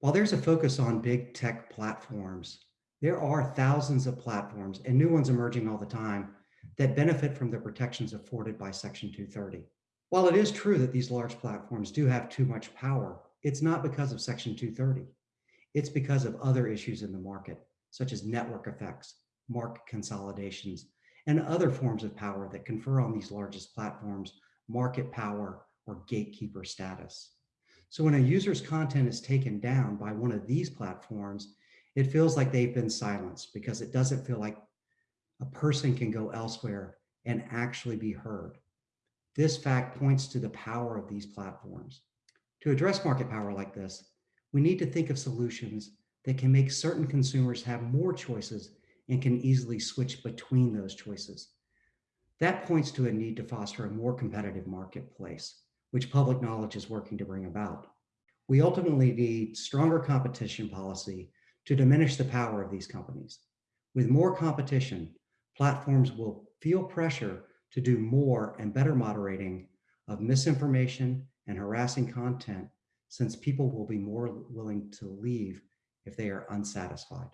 While there's a focus on big tech platforms, there are thousands of platforms and new ones emerging all the time that benefit from the protections afforded by Section 230. While it is true that these large platforms do have too much power, it's not because of Section 230. It's because of other issues in the market, such as network effects, market consolidations, and other forms of power that confer on these largest platforms market power or gatekeeper status. So when a user's content is taken down by one of these platforms, it feels like they've been silenced because it doesn't feel like a person can go elsewhere and actually be heard. This fact points to the power of these platforms. To address market power like this, we need to think of solutions that can make certain consumers have more choices and can easily switch between those choices. That points to a need to foster a more competitive marketplace, which public knowledge is working to bring about. We ultimately need stronger competition policy to diminish the power of these companies. With more competition, platforms will feel pressure to do more and better moderating of misinformation and harassing content since people will be more willing to leave if they are unsatisfied.